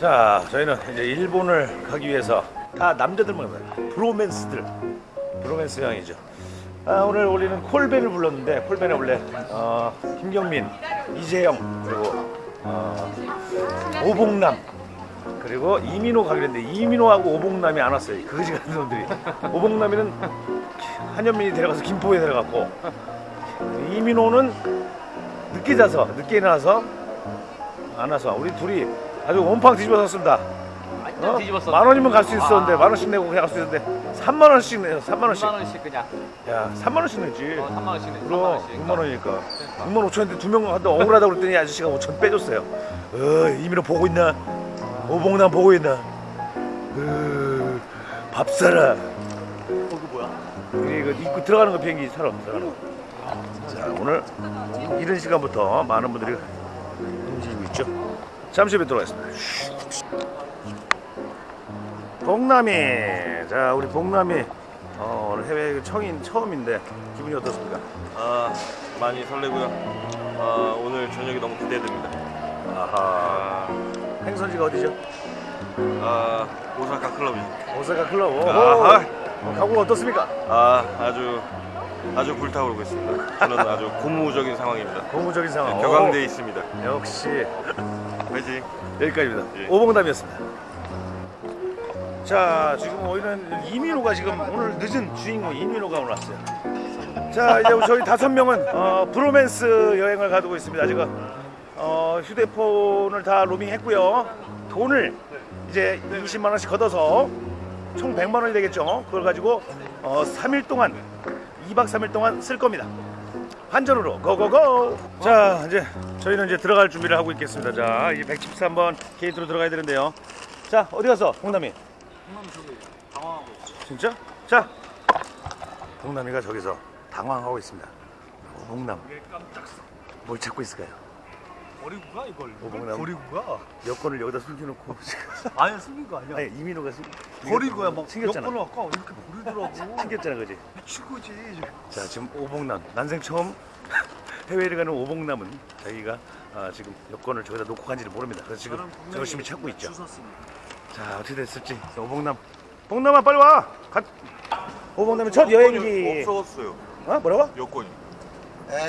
자, 저희는 이제 일본을 가기 위해서 다 남자들만 갑니다. 브로맨스들. 브로맨스 형이죠. 아, 오늘 우리는 콜벤을 불렀는데 콜벤에 원래 어, 김경민, 이재영 그리고 어, 오봉남 그리고 이민호 가기로 했는데 이민호하고 오봉남이 안 왔어요. 그거지 같은 놈들이. 오봉남이는 한현민이 데려가서 김포에 데려갔고 이민호는 늦게 자서 늦게 일어나서 안 와서 우리 둘이 아주 온팡 뒤집어졌습니다. 완전 뒤집었어. 만 원이면 갈 수 있었는데 만 원씩 내고 그냥 갈 수 있었는데 3만 원씩 내요. 3만 원씩. 2만 원씩 그냥. 야, 3만 원씩 내지. 어, 3만 원씩 내. 3만 그럼 원씩. 6만 원이니까 6만 5천인데 두명 한다 억울하다고 그랬더니 아저씨가 5천 빼줬어요 어 이민호 보고 있나 오봉남 보고 있나 어, 밥 사라 거기 뭐야? 이거 입고 들어가는 거 비행기 타러 들어가는 거 자 오늘 이른 시간부터 많은 분들이 움직이고 있죠 잠시 후에 들어가겠습니다 봉남이 자 우리 봉남이 어, 오늘 해외 청인 처음인데 기분이 어떻습니까? 아 많이 설레고요. 아 오늘 저녁이 너무 기대됩니다. 아하 행선지가 어디죠? 아 오사카 클럽이죠. 오사카 클럽 아하. 어, 각오가 어떻습니까? 아 아주 아주 불타오르고 있습니다. 저는 아주 고무적인 상황입니다. 고무적인 상황 네, 격앙돼 있습니다. 오, 역시 화이팅. 여기까지입니다. 예. 오봉담이었습니다. 자 지금 오늘은 이민호가 지금 오늘 늦은 주인공 이민호가 오늘 왔어요. 자 이제 저희 다섯 명은 어, 브로맨스 여행을 가두고 있습니다. 지금 어, 휴대폰을 다 로밍했고요. 돈을 이제 20만 원씩 걷어서 총 100만 원이 되겠죠. 그걸 가지고 어, 3일 동안 2박 3일 동안 쓸 겁니다 환전으로. 고고고. 자 이제 저희는 이제 들어갈 준비를 하고 있겠습니다. 자 이제 113번 게이트로 들어가야 되는데요. 자 어디 갔어 봉남이? 형님 저기 당황하고 있어. 진짜? 자 봉남이가 저기서 당황하고 있습니다. 봉남. 왜 깜짝 뭘 찾고 있을까요? 버리고 가 이걸. 오봉남. 버리고 가. 여권을 여기다 숨겨놓고 아니 숨긴 거 아니야. 아니 이민호가 숨 버리고야 막 챙겼잖아 여권을 아까 이렇게 버리더라고. 챙겼잖아 그지? 미친 거지. 자 지금 오봉남 난생 처음 해외를 가는 오봉남은 자기가 아, 지금 여권을 저기다 놓고 간지를 모릅니다 그래서 지금 열심히 찾고 있죠 자 어떻게 됐을지 자, 오봉남 봉남아 빨리 와 가... 오봉남의 첫 여행지 없어졌어요. 어 뭐라고? 여권이.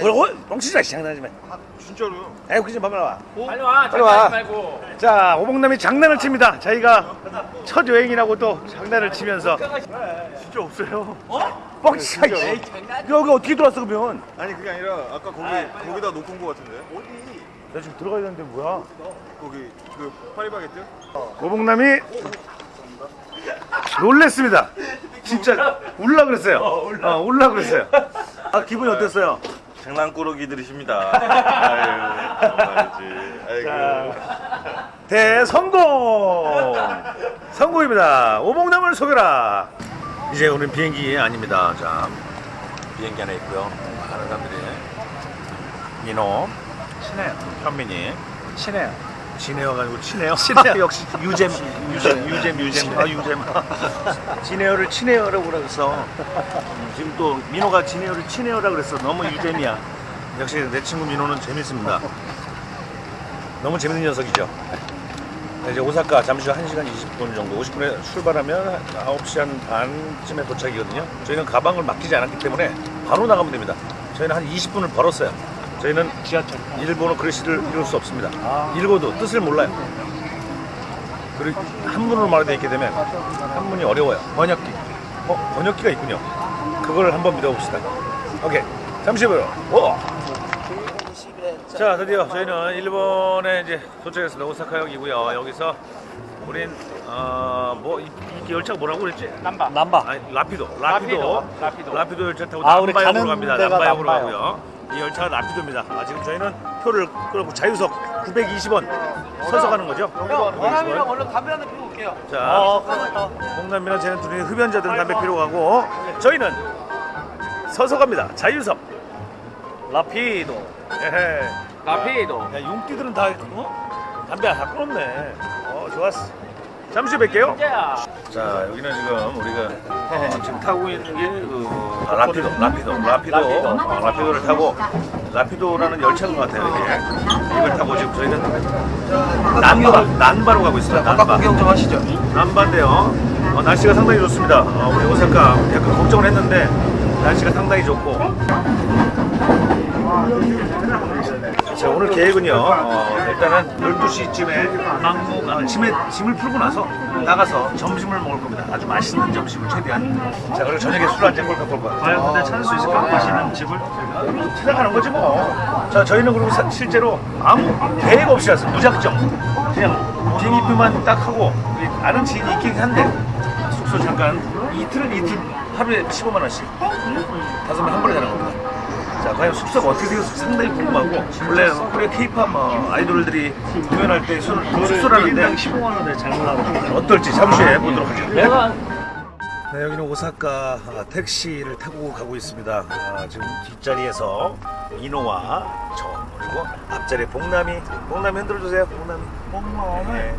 뭐라고? 뻥치지 장난하지 마 아, 진짜로요? 에이 그지 마와 빨리 와. 빨리 와. 말고. 자 오봉남이 장난을 칩니다 자기가 첫 여행이라고 또 장난을 치면서 진짜 없어요 어? 뻥치지 장난. 여기 어떻게 들어왔어 그러면 아니 그게 아니라 아까 거기 거기다 놓고 온 거 같은데. 어디? 나 지금 들어가야 되는데 뭐야 거기 그 파리바게뜨? 오봉남이 놀랬습니다. 진짜 울라 그랬어요. 어, 울라 그랬어요. 아 기분이 어땠어요? 장난꾸러기들이십니다. 아유. 아이고. 대성공! 성공입니다. 오봉남을 속여라. 이제 오늘 비행기 아닙니다. 자 비행기 안에 있고요. 많은 사람들이 민호, 친해요. 현민이, 친해요. 아니고 친해요. 친해요. 역시 유잼, 유잼, 유잼, 유잼, 아 유잼. 진해어를 친해어라고 그래서 음, 지금 또 민호가 진해어를 친해어라고 그랬어. 너무 유잼이야. 역시 내 친구 민호는 재밌습니다. 너무 재밌는 녀석이죠. 네, 이제 오사카 잠시 후 1시간 20분 정도 50분에 출발하면 9시 한 반쯤에 도착이거든요. 저희는 가방을 맡기지 않았기 때문에 바로 나가면 됩니다. 저희는 한 20분을 벌었어요. 저희는 지하철. 일본어 글씨를 읽을 수 없습니다. 읽어도 뜻을 몰라요. 그리고 한문으로 말되어 있게 되면 한문이 어려워요. 번역기. 어, 번역기가 있군요. 그걸 한번 믿어봅시다. 오케이. 잠시 후요. 오! 자, 드디어 저희는 일본에 이제 도착했습니다. 오사카역이고요. 여기서 우린 어뭐 이 열차가 뭐라고 그랬지? 남바. 남바. 아니, 라피도, 라피도, 라피도. 라피도 열차 타고 아, 남바역으로 갑니다. 남바역으로 남바역. 가고요. 이 열차가 라피도입니다. 아, 지금 저희는 표를 끊고 자유석 920원 서서 가는 거죠? 원함이랑 얼른 담배 한대 피고 올게요. 자, 어, 그러니까. 홍남이랑 쟤는 둘이 흡연자들은 담배 피러 가고 저희는 서서 갑니다. 자유석 라피도. 에헤. 라피도. 야, 용띠들은 다 어? 담배 다 끊었네. 어, 좋았어. 잠시 뵐게요. 자 여기는 지금 우리가 어, 지금 타고 있는 게 그, 아, 라피도 라피도 라피도 라피도. 어, 라피도를 타고 라피도라는 열차인 것 같아요. 이게 이걸 타고 지금 저희는 난바 난바로 가고 있습니다. 난바. 구경 좀 하시죠. 난바인데요. 어, 날씨가 상당히 좋습니다. 어, 우리 오사카 약간 걱정을 했는데 날씨가 상당히 좋고. 자 오늘 계획은요. 어, 일단은 12시쯤에 막무 아, 짐에 짐을 풀고 나서 나가서 점심을 먹을 겁니다. 아주 맛있는 점심을 최대한. 자 그리고 저녁에 술 한잔 꼴깍 꼴깍. 과연 근데 찾을 수 있을까? 맛있는 집을 찾아가는 거지 뭐. 자 저희는 그리고 사- 실제로 아무 계획 없이 왔어요. 무작정. 그냥 비행기표만 딱 하고 아는 지인이 있긴 한데 숙소 잠깐 이틀은 이틀 하루에 15만 원씩 다섯 명 한 번에 자는 겁니다. 자, 과연 숙소가 어떻게 되어서 상당히 궁금하고 원래 코리아 케이팝 뭐 아이돌들이 공연할 때 수- 숙소라는데 15만 원에 잘못 나고 어떨지 잠시 후에 보도록 하죠. 내가 네, 여기는 오사카 아, 택시를 타고 가고 있습니다. 아, 지금 뒷자리에서 민호와 저 그리고 앞자리에 복남이 복남이 흔들어주세요. 복남이. 네,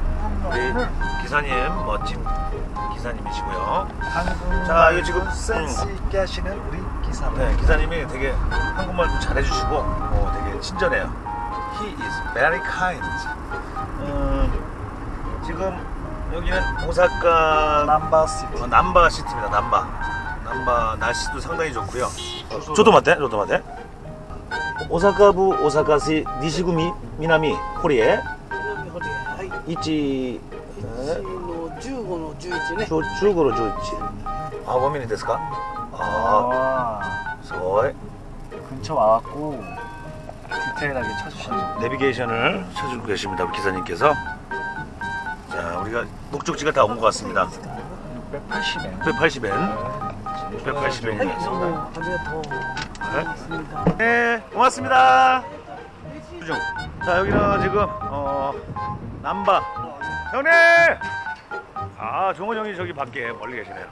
우리 기사님 멋진 기사님이시고요. 자, 이거 지금 센스 음, 있게 하시는 우리 기사. 네, 기사님이 되게 한국말도 잘해주시고 어, 되게 친절해요. He is very kind. 음, 지금 여기는 오사카 남바시티. 어, 남바 시티입니다. 남바. 남바 날씨도 상당히 좋고요. 저도 맞대? 저도 맞대? 오사카부 오사카시 니시구미 미나미 코리에 はい。 이치 の15の11ね。 중국어로 좋지. 아, 원민이 됐을까? 아, 서해. 근처 와갖고 디테일하게 쳐주시는 내비게이션을 쳐주고 계십니다. 기사님께서. 자, 우리가 목적지가 다 온 것 같습니다. 680엔. 680엔. 680엔. 네? 네, 고맙습니다. 자, 여기는 지금 어, 남바. 형님! 아, 종원 형이 저기 밖에 멀리 계시네요.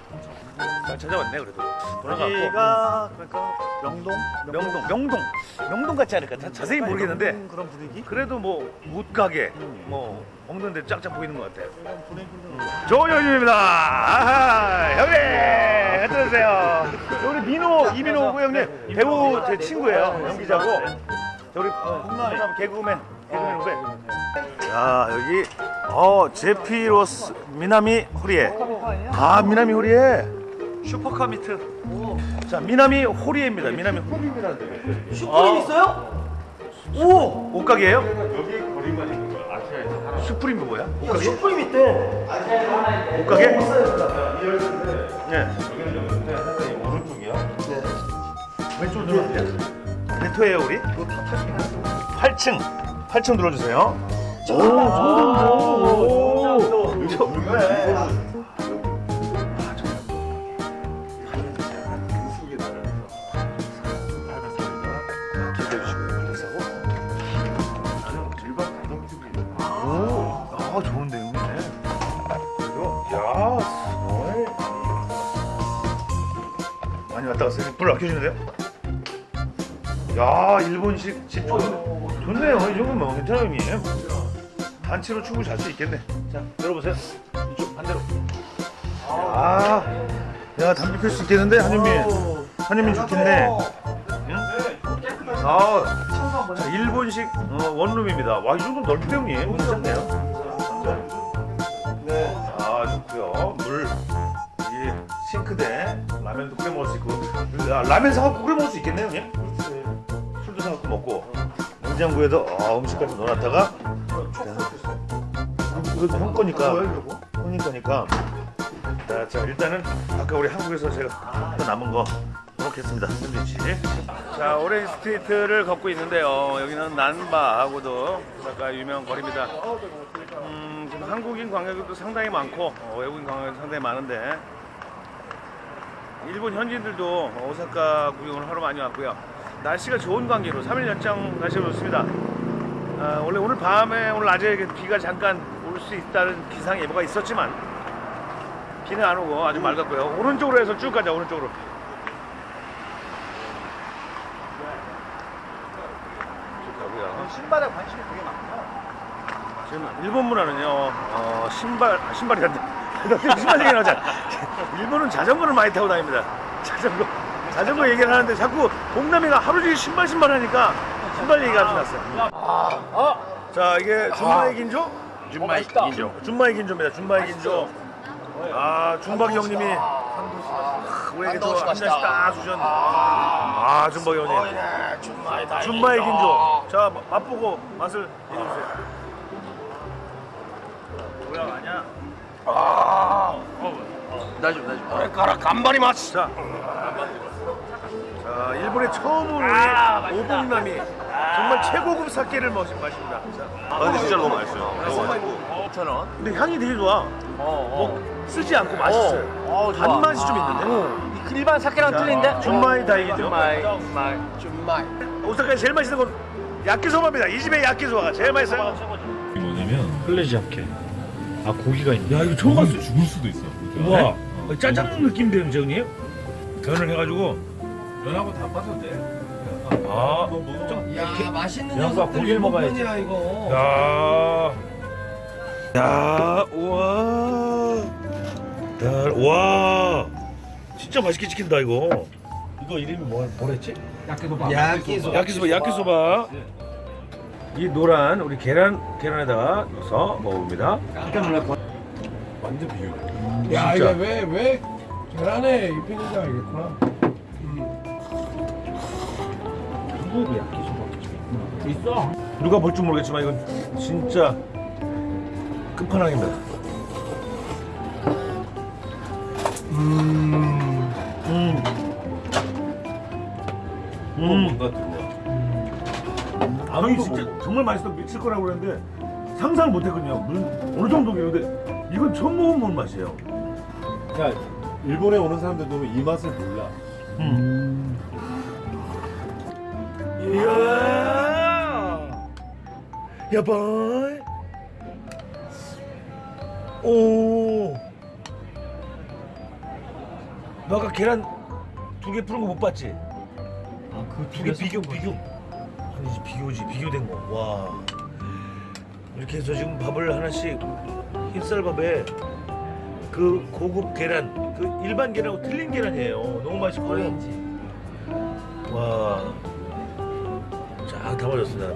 잘 찾아왔네 그래도. 돌아가고. 여기가 그러니까 명동? 명동, 명동, 명동 같지 않을까? 자, 자세히 모르겠는데 명동 그런 분위기? 그래도 뭐 옷가게, 뭐 먹는 데 쫙쫙 보이는 것 같아요. 분위기는 조현입니다. 아하, 형님, 어떠세요? 우리 민호, 이민호 형님 배우 제 친구예요. 연기자고. 저 우리 홍남 개그맨, 개그맨 후배. 자 여기 어 제피로스 미나미 호리에. 아 미나미 호리에 슈퍼카 미트. 자 미나미 호리에입니다. 미나미 호리입니다. 슈프림 있어요? 오 옷가게예요? 여기 거리가 아시아에서 슈프림이 뭐야? 옷가게? 슈프림 있대. 옷가게? 네. 오른쪽이야? 왼쪽 눌러주세요. 몇 호예요 우리? 8층. 8층 눌러주세요. 오, 정답. 오, 오, 왔다 갔어요. 불 아껴주는데요? 야, 일본식 집 좋, 좋네요. 이 정도면 뭐 괜찮아요, 형님. 단체로 충분히 잘수 있겠네. 자, 열어보세요. 이쪽 반대로. 아, 야, 담배 필 수 있겠는데, 한현민. 한현민 좋겠네. 응? 아, 자, 일본식 어, 원룸입니다. 와, 이 정도 넓대, 형님. 괜찮네요. 네. 아, 좋고요. 물. 이 싱크대. 라면도 끓여 먹을 수 있고. 아, 라면 사갖고 끓여 먹을 수 있겠네요, 형님. 술도 사갖고 먹고. 냉장고에도 아, 음식까지 넣어놨다가. 이거, 이거 형 거니까. 형님 거니까. 자, 자, 일단은 아까 우리 한국에서 제가 또 남은 거 먹겠습니다. 샌드위치. 자, 오렌지 스트리트를 걷고 있는데요. 여기는 난바하고도 오사카 유명 거리입니다. 음, 지금 한국인 관광객도 상당히 많고 어, 외국인 관광객도 상당히 많은데 일본 현지인들도 오사카 구경을 하러 많이 왔고요. 날씨가 좋은 관계로 3일 연장 날씨가 좋습니다. 아, 원래 오늘 밤에 오늘 낮에 비가 잠깐 올 수 있다는 기상 예보가 있었지만 비는 안 오고 아주 맑았고요. 오른쪽으로 해서 쭉 가자 오른쪽으로. 신발에 관심이 되게 많구나. 지금 일본 문화는요 어, 신발 아, 신발이란다 신발 얘기 나오자 일본은 자전거를 많이 타고 다닙니다 자전거 자전거 얘기를 하는데 자꾸 봉남이가 하루 종일 신발 신발 하니까 신발 얘기가 좀 났어요. 자 이게 준마의 긴조? 준마이 인조. 준마의 긴조입니다. 준마의 긴조. 아 준박 형님이 우리에게 또한 잔씩 딱 주셨네. 아 준박 형님. 준마의 긴조. 자 맛보고 맛을 얘기해주세요. 가라 간발이 맛. 자, 자 일본에 처음으로 우리 오봉남이 정말 최고급 사케를 마신 맛입니다. 자, 아 근데 진짜 너무 맛있어요. 너무 맛있고. 근데 향이 되게 좋아. 뭐 쓰지 않고 맛있어요. 단맛이 좀 있는데. 일반 사케랑 틀린데? 준마이 다이기죠. 준마이. 준마이. 오사카에 제일 맛있는 건 야끼소바입니다. 이 집의 야끼소바가 제일 맛있어요. 이게 뭐냐면 플레지아케 아 고기가 있네 야 이거 처음 봤어요. 죽을 수도 있어 우와, 짜장 느낌 되는 형님. 변을 해가지고. 면하고 다 빠져도 돼 아, 좀 야, 맛있는 양파 고기를 먹어야지. 야 이거. 야, 야, 우와, 야, 와, 진짜 맛있게 찍힌다 이거. 이거 이름이 뭐 뭐랬지? 야끼소바. 야키소바, 야키소바. 이 노란 우리 계란 계란에다가 넣어서 먹어봅니다. 깜짝 거. 완전 비교 야, 이거 왜, 왜 계란에 입히는지 알겠구나. 야키소바. 있어. 누가 볼줄 모르겠지만 이건 진짜 끝판왕입니다. 음, 음, 음. 뭔 가 듣네 아니 진짜 정말 맛있어 미칠 거라고 그랬는데 상상을 못했거든요. 무슨 어느 정도겠는데 이건 처음 먹어본 맛이에요. 그러니까 일본에 오는 사람들도 이 맛을 몰라. 이야, 야바이, 오, 너 아까 계란 두 개 푸른 거 못 봤지? 아그 두 개 비교 비교 아니지 비교지 비교된 거. 와 이렇게 해서 지금 밥을 하나씩 흰쌀밥에 그 고급 계란 그 일반 계란하고 틀린 계란이에요. 너무 맛있고요. 와. 쫙 담아졌습니다.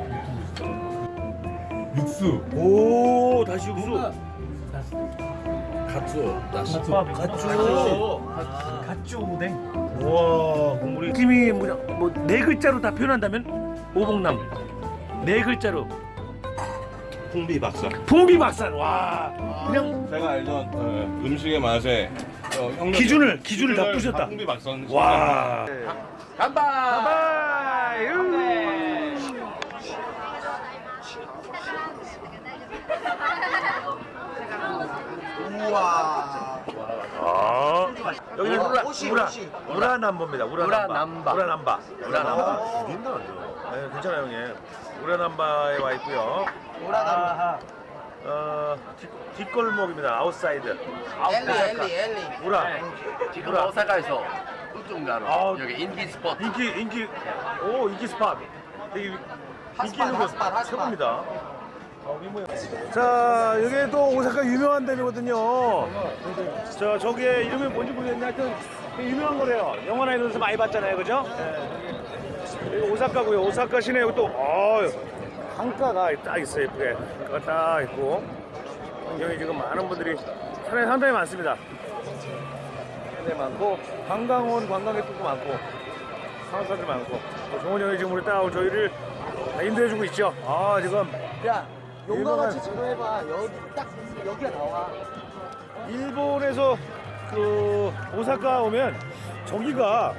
육수 오 다시 육수. 갓수 나시 아, 갓주. 갓주 오뎅. 와 국물이 팀이 뭐냐 뭐네 글자로 다 표현한다면 오봉남 네 글자로 풍비 박사. 풍비박산 와 그냥 제가 알던 어, 음식의 맛에 어, 형 기준을 기준을 다 부셨다. 풍비 박사. 와. 간다. 바이바이. 아, 여기는 우라, 우라, 오시. 우라남바입니다. 우라남바. 우라남바. 우라남바. 우라남바. 네, 괜찮아요, 형님. 우라남바에 와 있고요. 우라남. 어, 뒷, 뒷골목입니다. 아웃사이드. 엘리 엘리 엘리 우라. 지금 우라. 오사카에서 우중가로 아, 여기 인기 스포트 인기 인기 오 인기 스팟 되게 인기 있는 곳. 최고입니다. 자 여기 또 오사카 유명한 데이거든요. 저 저게 이름이 뭔지 모르겠는데 하여튼 유명한 거래요. 영화나 이런 데서 많이 봤잖아요, 그죠? 예. 여기 오사카고요. 오사카 시내 또 어, 강가가 딱 있어요, 예쁘게. 딱 있고 여기 지금 많은 분들이 사람이 상당히 많습니다. 상당히 많고 관광 온 관광객들도 많고 상업사들 많고 또 정원 형이 지금 우리 딱 저희를 다 인도해주고 있죠. 아 지금 야, 용가같이 유명한- 지도 해봐. 여기 딱 여기가 나와. 일본에서 그 오사카 오면 저기가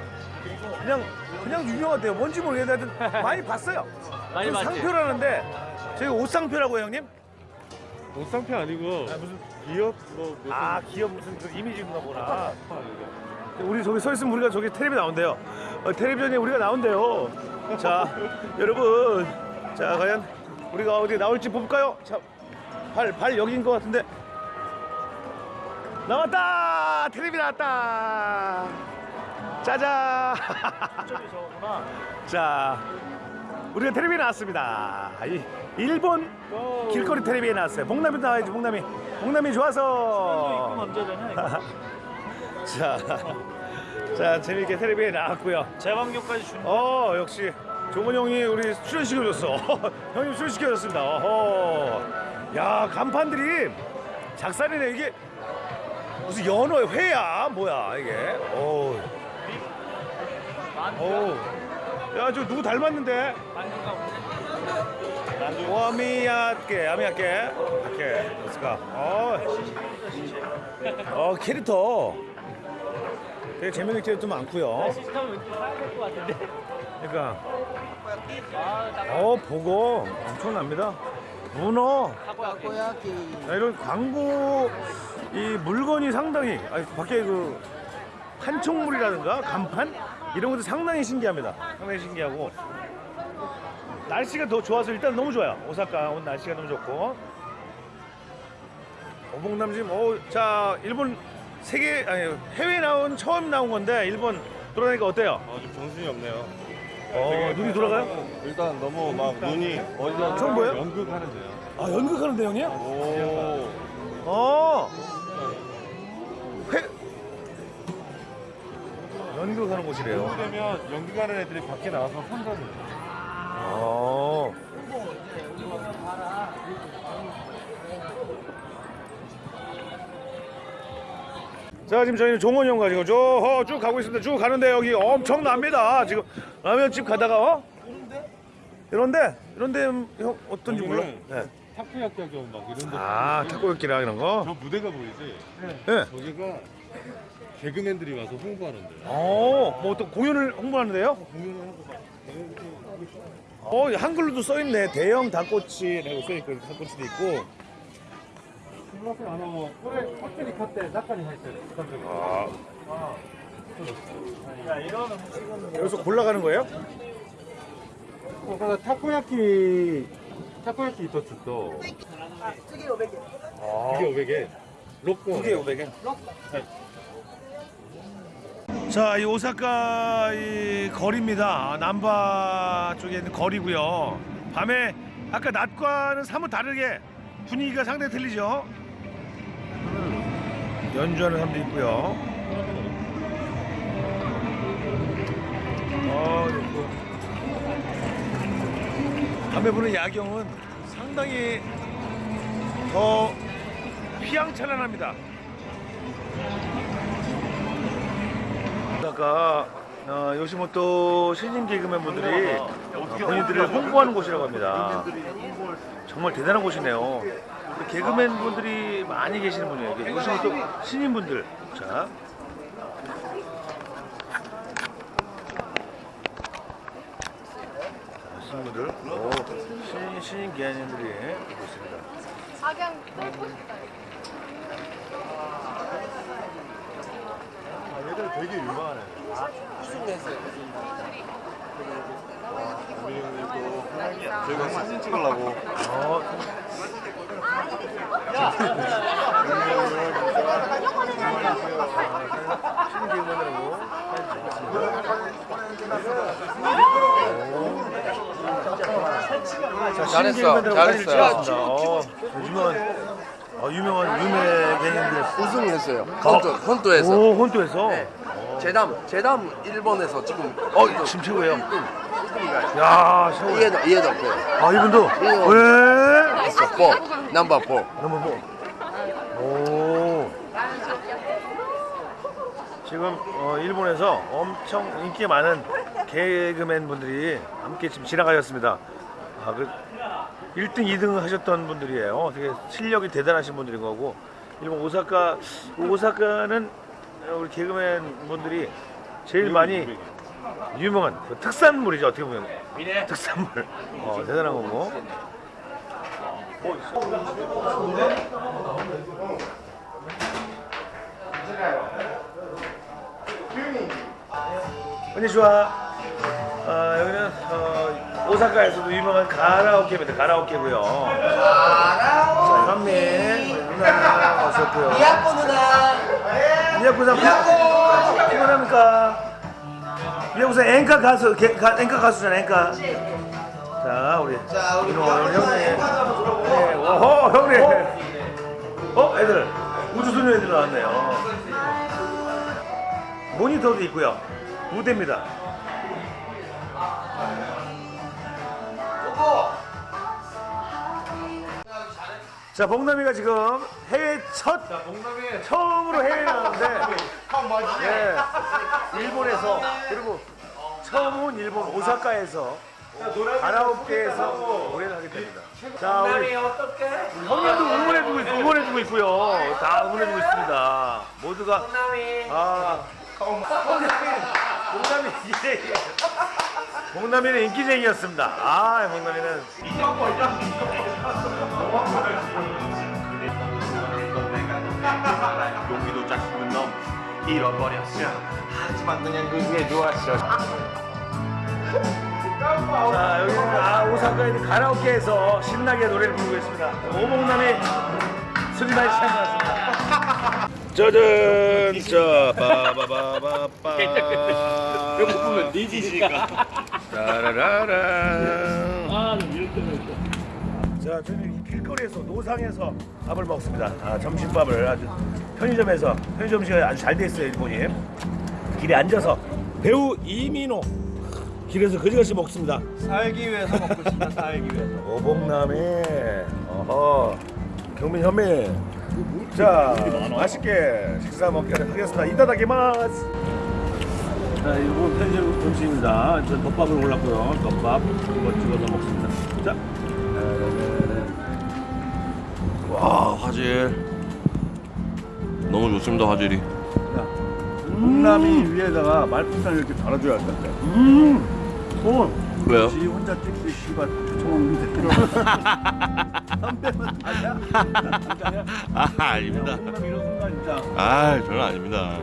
그냥 그냥 유명하대요. 뭔지 모르겠는데 하여튼 많이 봤어요. 많이 그 봤지. 상표라는데 저희 옷상표라고 해요, 형님? 옷상표 아니고 무슨 기업 뭐아 기업 무슨 그 이미지인가 보나. 우리 저기 서 있으면 우리가 저기 텔레비 나온대요. 어, 텔레비전에 우리가 나온대요. 자 여러분, 자 과연 우리가 어디 나올지 볼까요? 자 발 발 여기인 것 같은데 나왔다 텔레비 나왔다. 짜잔. 자 우리가 텔레비 나왔습니다. 이 일본 길거리 텔레비에 나왔어요. 봉남이 나와야지 봉남이. 봉남이 좋아서. 자, 자 재밌게 텔레비에 나왔고요. 재방교까지 준. 어 역시 종원 형이 우리 출연시켜줬어. 형님 출연시켜줬습니다. 어허. 야 간판들이 작살이네 이게 무슨 연어 회야 뭐야 이게. 어. 어. 야저 누구 닮았는데? 와 미야께 아미야께. 오케이 렛츠가 어. 어 캐릭터. 되게 재밌는 캐릭터 많고요. 그러니까. 어 보고. 엄청납니다. 문어. 야, 이런 광고 이 물건이 상당히 아니, 밖에 그 판촉물이라든가 간판 이런 것도 상당히 신기합니다. 상당히 신기하고 날씨가 더 좋아서 일단 너무 좋아요. 오사카 오늘 날씨가 너무 좋고 오봉남 지금 어자 일본 세계 아니 해외 나온 처음 나온 건데 일본 돌아다니까 어때요? 아, 좀 정신이 없네요. 어 눈이 돌아가요? 일단 너무 막 눈이 어디서 처음 보여요? 연극하는데요. 아 연극하는데 형님? 오. 어. 연극 하는 곳이래요. 되면 연극하는 애들이 밖에 나와서 선전을. 어. 자 지금 저희는 종원이 형 가지고 저쭉 가고 있습니다. 쭉 가는데 여기 엄청납니다. 지금 라면집 가다가 어? 이런데 이런데 형 어떤지 몰라. 네. 타코야키 하고 막 이런 데. 아 타코야끼랑 이런 거. 저 무대가 보이지? 네. 저기가 개그맨들이 와서 홍보하는데. 어, 뭐 또 공연을 홍보하는데요? 공연을 하고 막 개그맨들이 하고 싶어. 어, 한글로도 써 있네. 대형 닭꼬치라고 써 있고 닭꼬치도 있고. 플러스 아마 뭐これ 확실히 컸대 낙관이 할때 아, 야 이런 음식은 여기서 골라가는 거예요? ここたこ焼きたこ焼き一つと 특이 500개. 아, 이게 500엔 6번 두 개에 500엔. 자, 이 오사카 이 거리입니다. 남바 쪽에 있는 거리고요. 밤에 아까 낮과는 사뭇 다르게 분위기가 상당히 틀리죠. 연주하는 사람도 있고요. 어, 있고. 밤에 보는 야경은 상당히 더 휘황찬란합니다. 아까 어, 요시모토 신인 개그맨 분들이 본인들을 홍보하는 곳이라고 합니다. 정말 대단한 곳이네요. 개그맨 분들이 많이 계시는 분이에요. 요시모토 신인 분들. 자. 자, 신인분들, 오, 신인, 신인 기한님들이 있고 있습니다. 악양 뚫고 싶다. 얘들 되게 유명하네 저희가 사진 찍으려고. 어. 자, 잘했어, 잘했어요. 찍었습니다. 어, 유명한, 어, 유명한 유명 개그맨들. 우승했어요. 헌트, 헌트에서. 오, 혼토에서. 네. 제담, 제담 일본에서 지금 어, 지금 최고예요. 야, 최고. 이해도 이해도 없고. 아, 이분도. 왜? 있어. 4, 넘버 4. 넘버 뭐? 오. 지금 어, 일본에서 엄청 인기 많은 개그맨 분들이 함께 지금 지나가셨습니다. 아, 그 1등, 2등 하셨던 분들이에요. 되게 실력이 대단하신 분들인 거고 일본 오사카 오사카는 우리 개그맨 분들이 제일 많이 유명한 그 특산물이죠 어떻게 보면 특산물 어, 대단한 거고 konnichiwa. 어, 여기는 어, 오사카에서도 유명한 가라오케입니다. 가라오케고요. 자, 현민 누나 오셨고요. 미야코 누나. 미야코상 피곤합니까? 미야코상 앵카 가수, 개, 가, 앵카 가수잖아, 앵카. 자, 우리 민호 형님. 네, 오호, 형님. 어, 애들. 우주소녀 애들 나왔네요. 모니터도 있고요. 무대입니다. 자, 복남이가 지금 해외 첫 처음으로 해외 나왔는데 네, 일본에서 그리고 처음 온 일본 오사카에서 가라오케에서 노래를 하게 됩니다. 자, 우리 형님도 응원해주고 있, 응원해주고 있고요. 다 응원해주고 있습니다. 모두가 아 봉남이 예, 예. 봉남이는 인기쟁이였습니다. 아, 봉남이는 용기도 자식은 놈 잃어버렸어. 하지만 그냥 그게 좋았어. 자 여기는 아, 오사카에 있는 가라오케에서 신나게 노래를 부르고 있습니다. 취한 것 같습니다. 짜잔, 자, 바바바바바. 배고프면 네 짓이니까. 따라라란. 아, 자, 저는 이 길거리에서 노상에서 밥을 먹습니다. 아, 점심밥을 아주 편의점에서 편의점 음식이 아주 잘 돼 있어요, 일본이. 길에 앉아서 배우 이민호 길에서 거지같이 먹습니다. 살기 위해서 먹고 있습니다. 살기 위해서. 오봉남이 어허 경민 현미 자 맛있게 식사 먹도록 하겠습니다. 이따다키마스 자 일본 편의점 음식입니다. 저 덮밥을 골랐고요. 덮밥 이거 찍어서 먹습니다. 자. 와 화질. 너무 좋습니다 화질이. 봉남이 위에다가 말풍선 이렇게 달아줘야 된대. 음, 오, 왜요? 지 혼자 찍기 씨발 쫓아먹는데. 선배만 아니야? 아 아닙니다. 아 저는 아닙니다.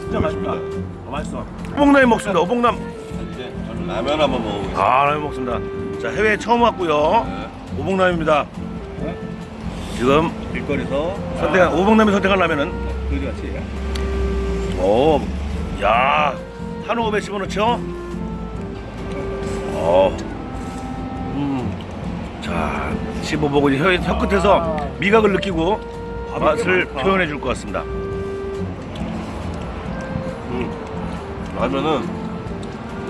진짜 맛있다 어, 맛있어 오봉남이 먹습니다 오봉남 이제 저는 라면 한번 먹어보겠습니다. 아 라면 먹습니다 자 해외 처음 왔고요 오봉남입니다 지금 길거리에서 선택한 오봉남이 선택한 라면은 거지같이. 오, 야, 한우 500 집어넣죠? 어, 음, 자, 씹어보고 이제 혀, 혀 끝에서 미각을 느끼고 맛을 표현해 줄 것 같습니다. 라면은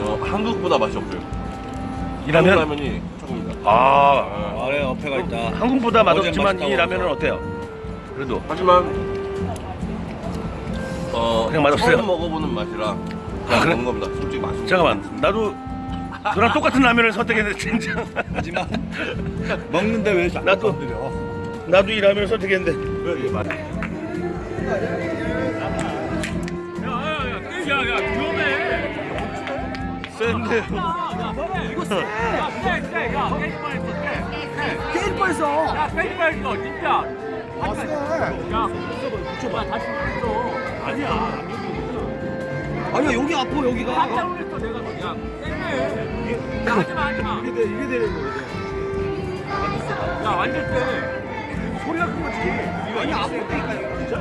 어, 한국보다 맛이 없어요. 이 한국 라면, 라면이 조금 아, 아래 어폐가 있다. 한국보다 어제 맛없지만 이 라면은 어때요? 그래도 하지만 어 그냥 맛없어요? 처음 먹어보는 맛이라 아, 그냥 그래? 먹는 겁니다. 솔직히 맛있어. 잠깐만, 나도 너랑 똑같은 라면을 선택했는데 진짜 하지만 먹는데 왜 자꾸 나도- 건드려? 나도 이 라면을 선택했는데 왜 이게 맛? 센데. 게임 뻔했어. 아니야 여기 아파 여기가. 이게 돼, 이게 되는 거야. 야, 완전 때 소리가 큰 거지. 아니, 아프니까 진짜?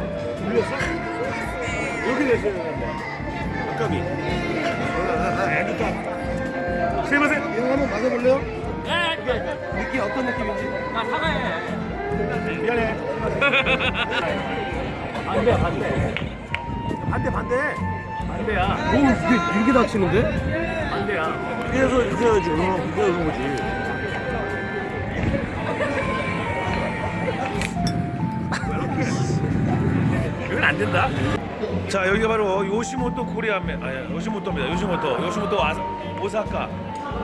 이렇게 됐어야 되는데. 아까비. 애니까. 세마세. 이거 한번 맞아볼래요? 느낌 어떤 느낌인지. 미안해. 반대, 반대. 반대, 반대. 반대야. 오 이게 이렇게 다치는데? 반대야. 이렇게 해야지. 그러면 이렇게 하는 거지. 이건 안 된다. 자 여기가 바로 요시모토 코리아면 아니 요시모토입니다. 요시모토 요시모토 와, 오사카.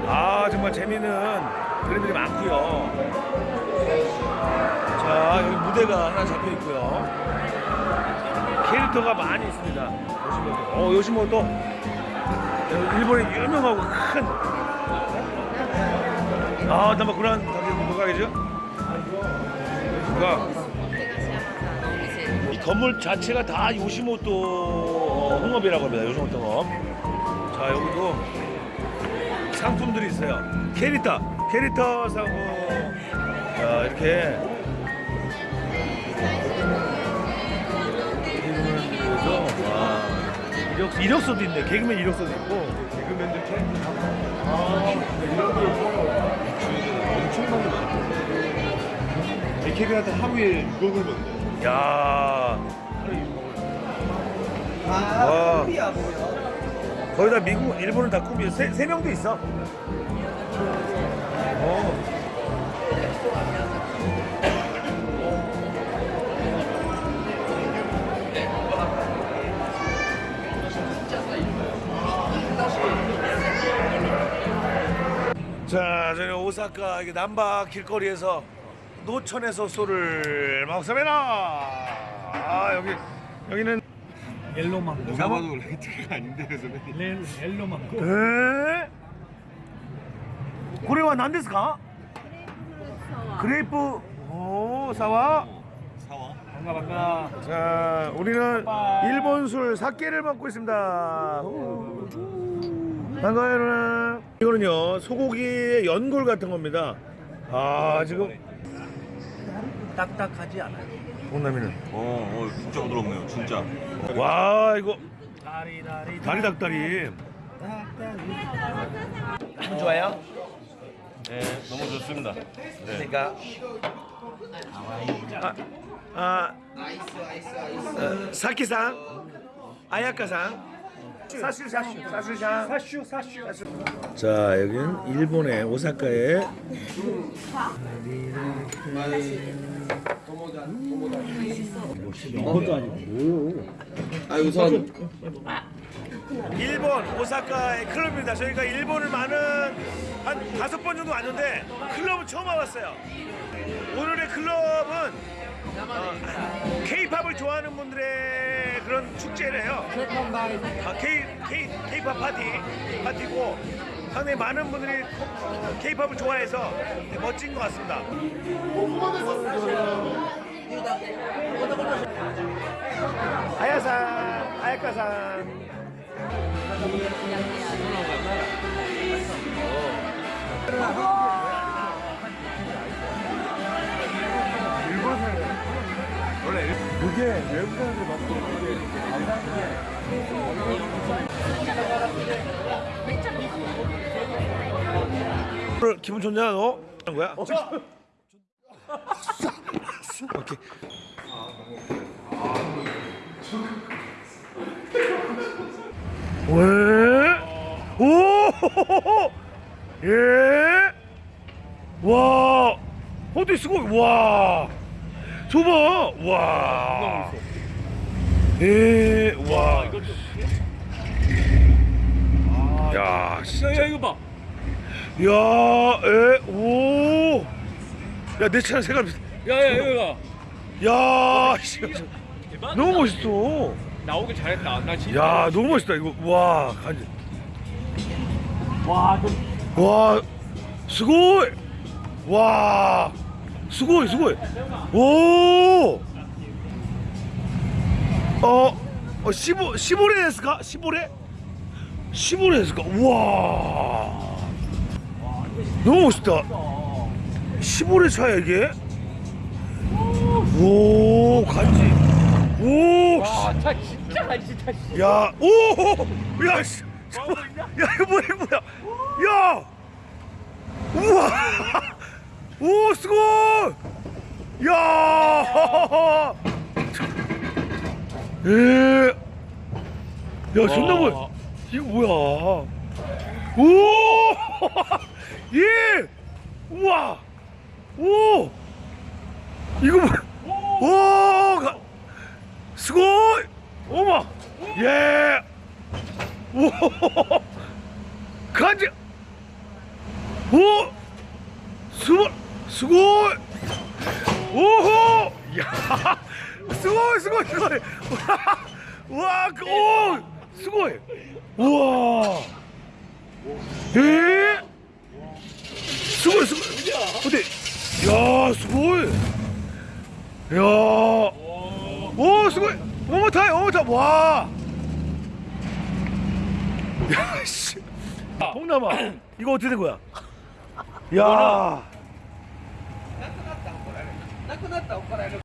아 정말 재미있는 그림들이 많고요. 자 여기 무대가 하나 잡혀 있고요. 캐릭터가 많이 있습니다. 요시모토. 어 요시모토. 일본의 유명하고 큰. 아, 나뭐 그런 가게 뭐가 되죠? 그가 이 건물 자체가 다 요시모토 홍업이라고 합니다. 요시모토 홍업. 자, 여기도 상품들이 있어요. 캐릭터, 캐릭터 상품. 자, 이렇게. 이력, 이력서도 있네. 개그맨 이력서도 있고. 개그맨들 캐릭터 아, 이런 게 엄청나게 많아. AKB한테 하루에 6억을 번대. 야. 와. 꿈이야 뭐야. 거의 다 미국, 일본은 다 꿈이에요. 세, 세 명도 있어. 어. 자, 저는 오사카 남바 길거리에서 노천에서 소를 막습니다 아, 여기 여기는 옐로 망고. 오사바도 라이트가 아닌데 선배님. 엘로망 에? 네. 고래와 난데스가? 그레이프 오 사와. 사와. 반가 반가. 자, 우리는 일본 술 사케를 먹고 있습니다. 반가워요. 이거는요 소고기의 연골 같은 겁니다 아 지금 딱딱하지 않아요. 동남이는 어, 어, 진짜 부드럽네요, 진짜. 와 이거 다리 다리 다리 닭다리 기분 좋아요? 네, 너무 좋습니다. 그러니까 아, 아 어, 사키상 아야카상 자 여기는 일본의 오사카의 이것도 아니고. 아 우선 일본 오사카의 클럽입니다. 저희가 일본을 많은 한 다섯 번 정도 왔는데 클럽은 처음 와봤어요. 오늘의 클럽은 어, K-팝을 좋아하는 분들의 그런 축제래요. 아, K K K-팝 파티 파티고 상당히 많은 분들이 K-팝을 좋아해서 되게 멋진 것 같습니다. 아야산, 아야카산. 그게 외국 사람들이 먹고 그게 이렇게 오늘 기분 좋냐 너? 하는 거야? 오케이. 왜? 오! 예? 와! 어디 쓰고 와! 줘봐! 와! 예, 와! 야, 진짜. 야 이거 봐. 야, 에, 오. 야, 내 차는 색깔. 비슷- 야야 이거 야, 씨. 너무 멋있어. 나오길 잘했다. 나 진짜. 야, 너무 멋있다. 이거 와, 간지. 와 좀. 와, 스고이. 와, 스고이, 스고이. 오. 어, 어, 15, 15레 됐을까? 15레? 15레 됐을까? 우와. 너무 멋있다. 15레 차야, 이게? 오, 간지. 오, 씨. 차 진짜 진짜. 야, 오, 야, 씨, 잠깐만. 야, 이거 뭐야, 이거 뭐야? 야, 우와, 오, 스고, 야, 에, 야, 존나 뭐야? 이거 뭐야? 오, 예, 우와, 오, 이거 뭐야? 오, 가, すごい! 어머! 예! 오! 간지! 오! すご! すごい! 오호! 야! すごい! すごい! すごい! 와! 그, 오! すごい! 우와! 예? すごい! すごい! 어디? 야! 스고이! 야! 오, 수고. 어머 타이, 어머 타. 와. 야, 씨. 동남아. 이거 어떻게 된 거야? 야.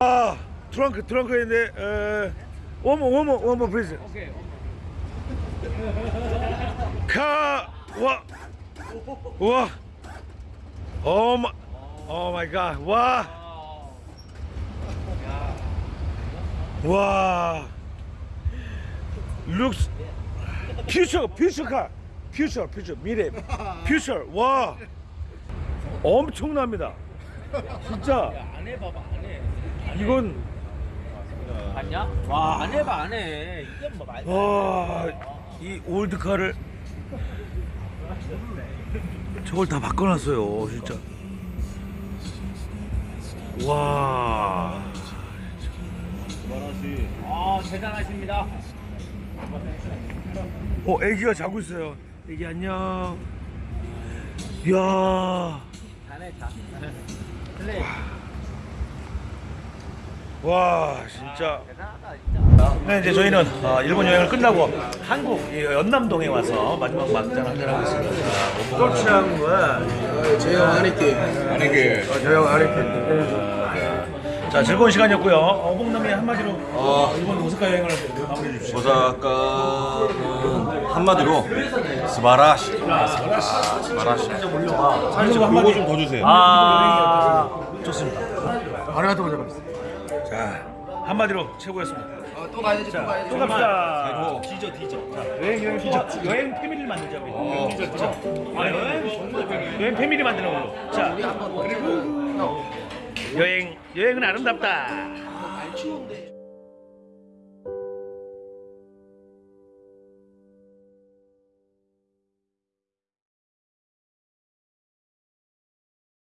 아, 트렁크 트렁크인데 에 원모 원모 원모 플리즈. 오케이. 카 와. 와. Oh my. Oh my god. 와. 와. Looks future future car future future 미래 future 와 엄청납니다 진짜 안 해봐봐 안 해. 이건 봤냐? 와 안 해봐 안 해. 이게 뭐 말. 와 이 old car를 저걸 다 바꿔놨어요 진짜 와 아 대단하십니다. 어, 애기가 자고 있어요. 애기 안녕. 이야. 잘해 잘. 플레이. 와, 진짜. 네, 이제 저희는 어, 일본 여행을 끝나고 한국 이 연남동에 와서 마지막 막장 한잔 하고 있습니다. 또 취한 거야. 제형 아니께. 저형 아리케. 자, 즐거운 시간이었고요. 어봉남이 한마디로 어, 일본 오사카 여행을 마무리해 주십시오. 오사카는 한마디로 스바라시. 스바라시. 한마디로 한마디. 좀더 주세요. 아, 좋습니다. 아리가토 고자마스. 자, 한마디로 최고였습니다. 또 가야지 또 가야지. 또 갑시다. 뒤져 뒤져. 자, 여행 여행 뒤져. 여행 패밀리를 만들자 우리. 뒤져 뒤져. 아, 여행 여행 패밀리 만드는 걸로. 자, 그리고 여행 여행은 아름답다.